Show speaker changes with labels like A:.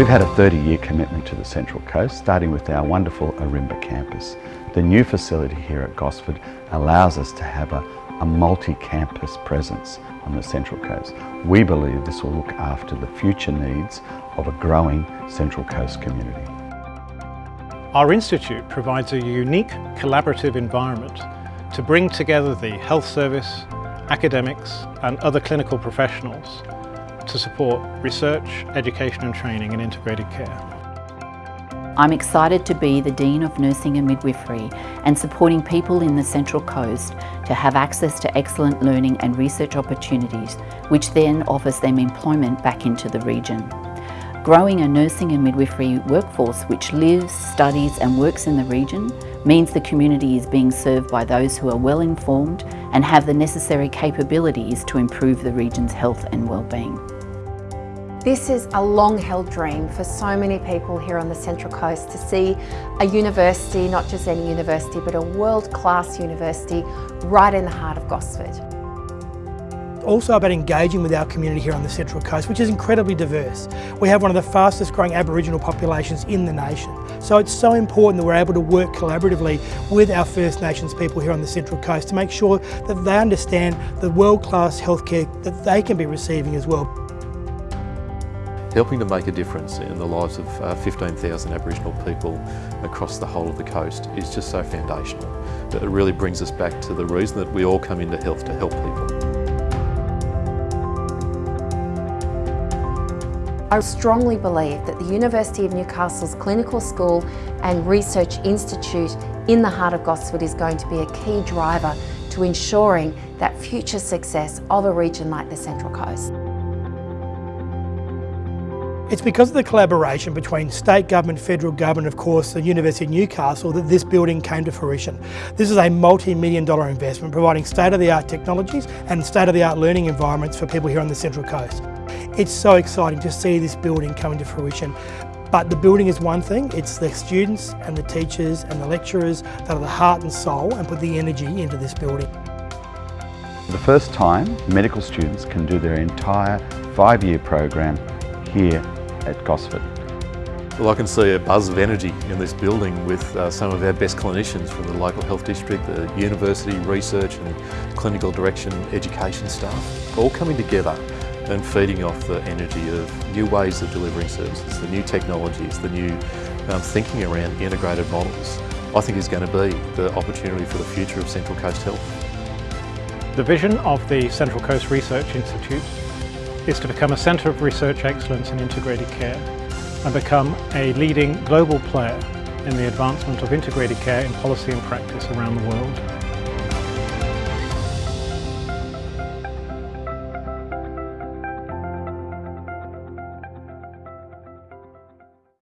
A: We've had a 30-year commitment to the Central Coast, starting with our wonderful Ourimbah campus. The new facility here at Gosford allows us to have a, a multi-campus presence on the Central Coast. We believe this will look after the future needs of a growing Central Coast community.
B: Our institute provides a unique collaborative environment to bring together the health service, academics and other clinical professionals to support research, education and training in integrated care.
C: I'm excited to be the Dean of Nursing and Midwifery and supporting people in the Central Coast to have access to excellent learning and research opportunities, which then offers them employment back into the region. Growing a nursing and midwifery workforce which lives, studies and works in the region means the community is being served by those who are well informed and have the necessary capabilities to improve the region's health and well-being.
D: This is a long-held dream for so many people here on the Central Coast to see a university, not just any university, but a world-class university right in the heart of Gosford.
E: Also about engaging with our community here on the Central Coast, which is incredibly diverse. We have one of the fastest growing Aboriginal populations in the nation. So it's so important that we're able to work collaboratively with our First Nations people here on the Central Coast to make sure that they understand the world-class healthcare that they can be receiving as well
F: helping to make a difference in the lives of uh, 15,000 Aboriginal people across the whole of the coast is just so foundational. It really brings us back to the reason that we all come into health to help people.
D: I strongly believe that the University of Newcastle's Clinical School and Research Institute in the heart of Gosford is going to be a key driver to ensuring that future success of a region like the Central Coast.
E: It's because of the collaboration between state government, federal government, of course, the University of Newcastle that this building came to fruition. This is a multi-million dollar investment providing state-of-the-art technologies and state-of-the-art learning environments for people here on the Central Coast. It's so exciting to see this building coming to fruition. But the building is one thing, it's the students and the teachers and the lecturers that are the heart and soul and put the energy into this building.
A: For the first time, medical students can do their entire five-year program here at Gosford.
F: Well, I can see a buzz of energy in this building with uh, some of our best clinicians from the local health district, the university, research and clinical direction education staff, all coming together and feeding off the energy of new ways of delivering services, the new technologies, the new um, thinking around integrated models, I think is going to be the opportunity for the future of Central Coast Health.
B: The vision of the Central Coast Research Institute is to become a centre of research excellence in integrated care and become a leading global player in the advancement of integrated care in policy and practice around the world.